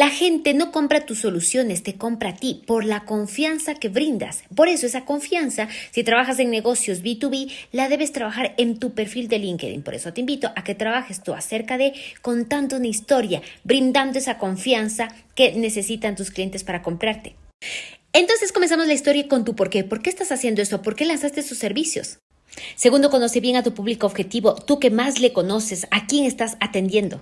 La gente no compra tus soluciones, te compra a ti por la confianza que brindas. Por eso esa confianza, si trabajas en negocios B2B, la debes trabajar en tu perfil de LinkedIn. Por eso te invito a que trabajes tú acerca de contando una historia, brindando esa confianza que necesitan tus clientes para comprarte. Entonces comenzamos la historia con tu por qué. ¿Por qué estás haciendo esto? ¿Por qué lanzaste sus servicios? Segundo, conoce bien a tu público objetivo, tú que más le conoces, a quién estás atendiendo.